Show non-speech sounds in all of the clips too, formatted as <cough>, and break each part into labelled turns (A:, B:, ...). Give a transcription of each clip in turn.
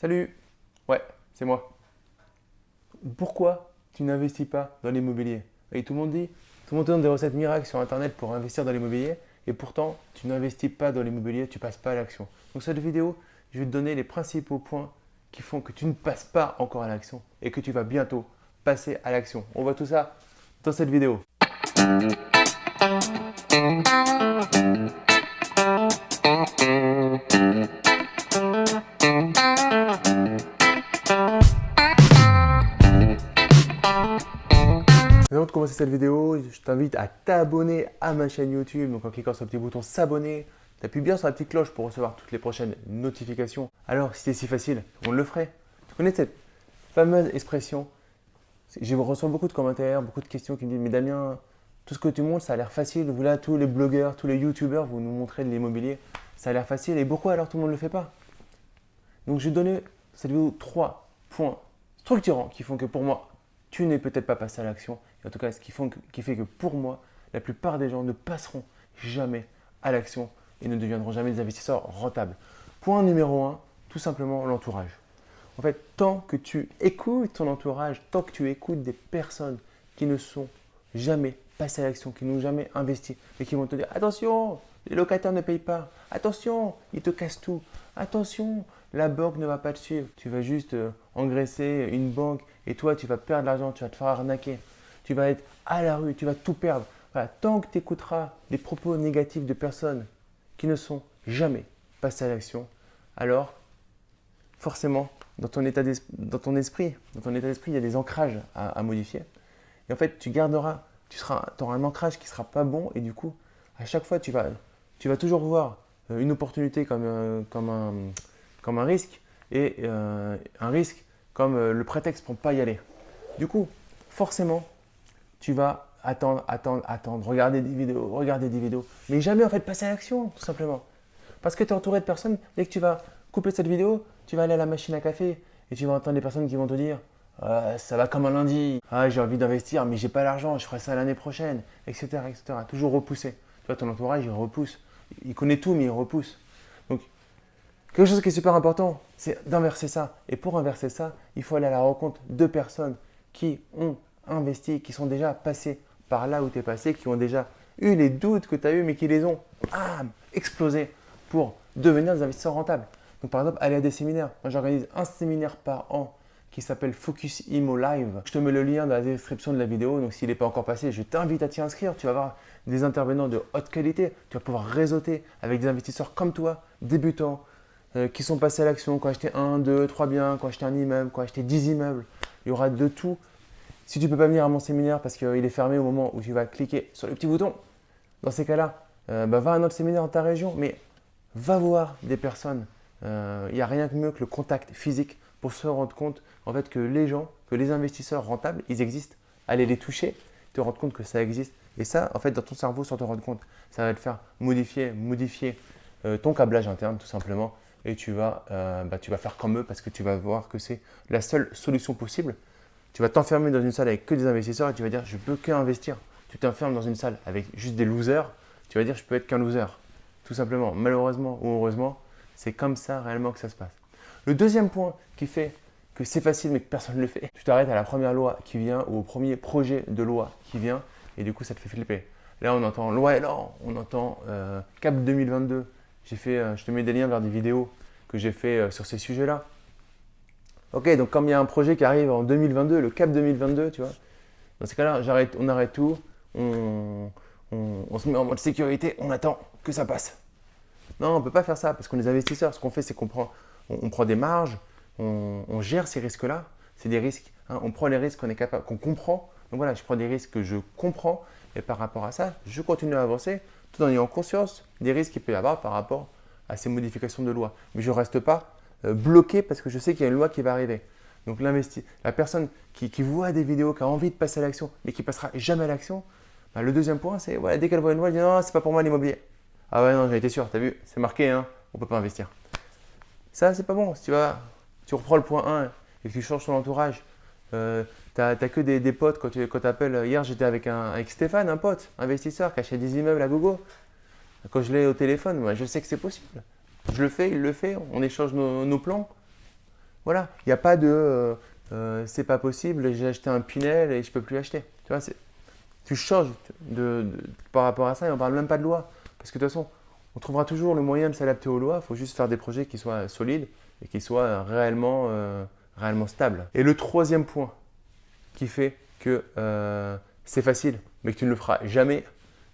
A: Salut Ouais, c'est moi. Pourquoi tu n'investis pas dans l'immobilier? Et tout le monde dit, tout le monde te donne des recettes miracles sur Internet pour investir dans l'immobilier et pourtant, tu n'investis pas dans l'immobilier, tu passes pas à l'action. Donc cette vidéo, je vais te donner les principaux points qui font que tu ne passes pas encore à l'action et que tu vas bientôt passer à l'action. On voit tout ça dans cette vidéo. De commencer cette vidéo, je t'invite à t'abonner à ma chaîne YouTube. Donc en cliquant sur le petit bouton s'abonner, tu appuies bien sur la petite cloche pour recevoir toutes les prochaines notifications. Alors si c'est si facile, on le ferait. Tu connais cette fameuse expression? Je reçois beaucoup de commentaires, beaucoup de questions qui me disent Mais Damien, tout ce que tu montres, ça a l'air facile. Vous là, tous les blogueurs, tous les youtubeurs, vous nous montrez de l'immobilier. Ça a l'air facile. Et pourquoi alors tout le monde ne le fait pas? Donc je vais donner cette vidéo trois points structurants qui font que pour moi, tu n'es peut-être pas passé à l'action. En tout cas, ce qui, fait que pour moi, la plupart des gens ne passeront jamais à l'action et ne deviendront jamais des investisseurs rentables. Point numéro un, tout simplement l'entourage. En fait, tant que tu écoutes ton entourage, tant que tu écoutes des personnes qui ne sont jamais passées à l'action, qui n'ont jamais investi, et qui vont te dire attention, les locataires ne payent pas, attention, ils te cassent tout, attention, la banque ne va pas te suivre. Tu vas juste euh, engraisser une banque et toi, tu vas perdre l'argent, tu vas te faire arnaquer. Tu vas être à la rue, tu vas tout perdre. Tant que tu écouteras des propos négatifs de personnes qui ne sont jamais passées à l'action, alors forcément, dans ton, état dans ton esprit, dans ton état d'esprit, il y a des ancrages à, modifier. Et en fait, tu garderas, tu seras, auras un ancrage qui ne sera pas bon et du coup, à chaque fois, tu vas, tu vas toujours voir euh, une opportunité comme, euh, comme un comme un risque et euh, un risque comme le prétexte pour ne pas y aller. Du coup, forcément, tu vas attendre, attendre, attendre, regarder des vidéos, regarder des vidéos, mais jamais en fait passer à l'action, tout simplement. Parce que tu es entouré de personnes, dès que tu vas couper cette vidéo, tu vas aller à la machine à café et tu vas entendre des personnes qui vont te dire ah, ça va comme un lundi, ah, j'ai envie d'investir, mais j'ai pas l'argent, je ferai ça l'année prochaine, etc., etc. Toujours repousser. Tu vois, ton entourage, il repousse. Il connaît tout, mais il repousse. Donc, Quelque chose qui est super important, c'est d'inverser ça. Et pour inverser ça, il faut aller à la rencontre de personnes qui ont investi, qui sont déjà passées par là où tu es passé, qui ont déjà eu les doutes que tu as eu, mais qui les ont explosés pour devenir des investisseurs rentables. Donc par exemple, aller à des séminaires. Moi, j'organise un séminaire par an qui s'appelle Focus Imo Live. Je te mets le lien dans la description de la vidéo. Donc s'il n'est pas encore passé, je t'invite à t'y inscrire. Tu vas avoir des intervenants de haute qualité. Tu vas pouvoir réseauter avec des investisseurs comme toi, débutants, euh, qui sont passés à l'action, qui ont acheté un, deux, trois biens, qui ont acheté un immeuble, qui ont acheté 10 immeubles. Il y aura de tout. Si tu ne peux pas venir à mon séminaire parce qu'il est fermé au moment où tu vas cliquer sur le petit bouton, dans ces cas-là, euh, bah, va à un autre séminaire dans ta région, mais va voir des personnes. Euh, il n'y a rien de mieux que le contact physique pour se rendre compte en fait que les gens, que les investisseurs rentables, ils existent. Allez les toucher, te rendre compte que ça existe. Et ça, en fait, dans ton cerveau, sans te rendre compte, ça va te faire modifier, modifier ton câblage interne tout simplement et tu vas, euh, bah, tu vas faire comme eux parce que tu vas voir que c'est la seule solution possible. Tu vas t'enfermer dans une salle avec que des investisseurs et tu vas dire je peux qu'investir. Tu t'enfermes dans une salle avec juste des losers, tu vas dire je peux être qu'un loser. Tout simplement, malheureusement ou heureusement, c'est comme ça réellement que ça se passe. Le deuxième point qui fait que c'est facile mais que personne ne le fait, tu t'arrêtes à la première loi qui vient ou au premier projet de loi qui vient et du coup ça te fait flipper. Là on entend loi et là on entend euh, CAP 2022, fait, euh, je te mets des liens vers des vidéos que j'ai fait euh, sur ces sujets-là. Ok, donc comme il y a un projet qui arrive en 2022, le CAP 2022, tu vois, dans ces cas-là, on arrête tout, on, se met en mode sécurité, on attend que ça passe. Non, on ne peut pas faire ça parce qu'on est investisseurs. Ce qu'on fait, c'est qu'on prend, on, prend des marges, on, gère ces risques-là. C'est des risques. Hein. on prend les risques qu'on est capable, qu'on comprend. Donc voilà, je prends des risques que je comprends et par rapport à ça, je continue à avancer tout en ayant conscience des risques qu'il peut y avoir par rapport à ces modifications de loi. Mais je ne reste pas bloqué parce que je sais qu'il y a une loi qui va arriver. Donc la personne qui, voit des vidéos, qui a envie de passer à l'action, mais qui passera jamais à l'action, bah, le deuxième point, c'est dès qu'elle voit une loi, elle dit non, c'est pas pour moi l'immobilier. Ah ouais, non, j'ai été sûr, tu as vu, c'est marqué, hein, on ne peut pas investir. Ça, c'est pas bon. Si tu, vas, tu reprends le point 1 et que tu changes ton entourage, euh, tu n'as que des, potes quand tu quand appelles. Hier, j'étais avec, avec Stéphane, un pote, investisseur, qui achète des immeubles à Gogo. Quand je l'ai au téléphone, moi, je sais que c'est possible. Je le fais, il le fait, on échange nos, plans. Voilà, il n'y a pas de euh, euh, c'est pas possible, j'ai acheté un Pinel et je peux plus acheter. Tu vois, tu changes par rapport à ça et on parle même pas de loi. Parce que de toute façon, on trouvera toujours le moyen de s'adapter aux lois. Il faut juste faire des projets qui soient solides et qui soient réellement, euh, réellement stables. Et le troisième point qui fait que c'est facile, mais que tu ne le feras jamais,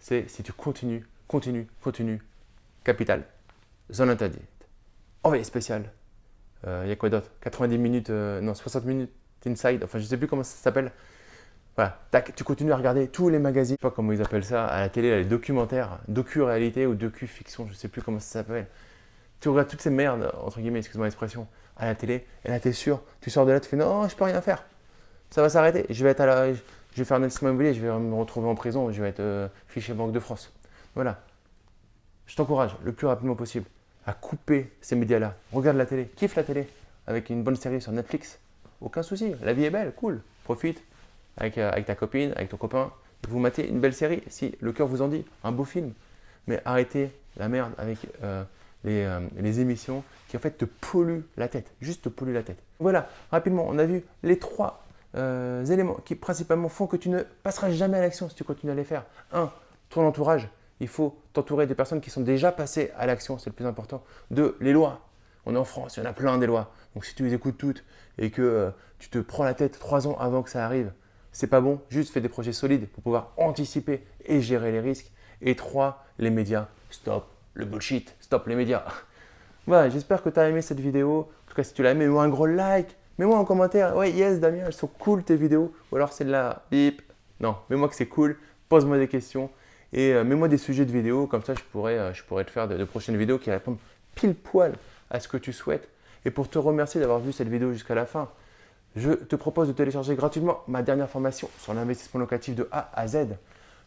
A: c'est si tu continues, continues, continues, capital, zone interdite, envoyé spécial, il euh, y a quoi d'autre? 90 minutes, euh, non 60 minutes inside, enfin je sais plus comment ça s'appelle. Voilà, tac, tu continues à regarder tous les magazines, je sais pas comment ils appellent ça, à la télé, les documentaires, docu-réalité ou docu-fiction, je sais plus comment ça s'appelle. Tu regardes toutes ces merdes, entre guillemets, excuse-moi l'expression, à la télé, et là tu es sûr, tu sors de là, tu fais non, je peux rien faire. Ça va s'arrêter, je vais être à je vais faire un investissement immobilier, je vais me retrouver en prison, je vais être euh, fiché Banque de France. Voilà. Je t'encourage le plus rapidement possible à couper ces médias-là. Regarde la télé, kiffe la télé avec une bonne série sur Netflix. Aucun souci, la vie est belle, cool. Profite avec, euh, avec ta copine, avec ton copain. Vous matez une belle série, si le cœur vous en dit, un beau film. Mais arrêtez la merde avec euh, euh, les, émissions qui en fait te polluent la tête, juste te polluent la tête. Voilà, rapidement, on a vu les trois éléments qui principalement font que tu ne passeras jamais à l'action si tu continues à les faire. Un, ton entourage il faut t'entourer des personnes qui sont déjà passées à l'action, c'est le plus important. Deux, les lois. On est en France, il y en a plein des lois. Donc si tu les écoutes toutes et que euh, tu te prends la tête trois ans avant que ça arrive, c'est pas bon. Juste fais des projets solides pour pouvoir anticiper et gérer les risques. Et trois, les médias. Stop le bullshit, stop les médias. <laughs> voilà, j'espère que tu as aimé cette vidéo. En tout cas, si tu l'as aimé, mets-moi un gros like. Mets-moi en commentaire, ouais, yes, Damien, elles sont cool tes vidéos. Ou alors c'est de la bip. Non, mets-moi que c'est cool. Pose-moi des questions. Et euh, mets-moi des sujets de vidéos, comme ça je pourrais, euh, je te faire de, prochaines vidéos qui répondent pile poil à ce que tu souhaites. Et pour te remercier d'avoir vu cette vidéo jusqu'à la fin, je te propose de télécharger gratuitement ma dernière formation sur l'investissement locatif de A à Z.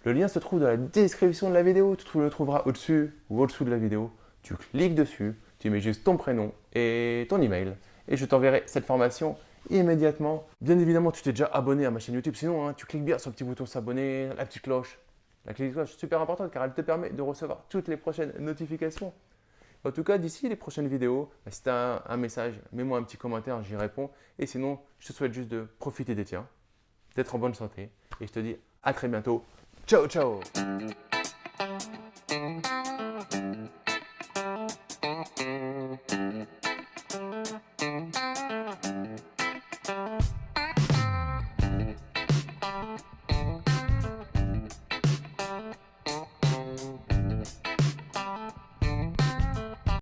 A: Le lien se trouve dans la description de la vidéo, tu le trouveras au-dessus ou au-dessous de la vidéo. Tu cliques dessus, tu mets juste ton prénom et ton email et je t'enverrai cette formation immédiatement. Bien évidemment, tu t'es déjà abonné à ma chaîne YouTube, sinon hein, tu cliques bien sur le petit bouton s'abonner, la petite cloche, la clé de cloche est super importante car elle te permet de recevoir toutes les prochaines notifications. En tout cas, d'ici les prochaines vidéos, bah, si tu as un message, mets-moi un petit commentaire, j'y réponds. Et sinon, je te souhaite juste de profiter des tiens, d'être en bonne santé. Et je te dis à très bientôt. Ciao, ciao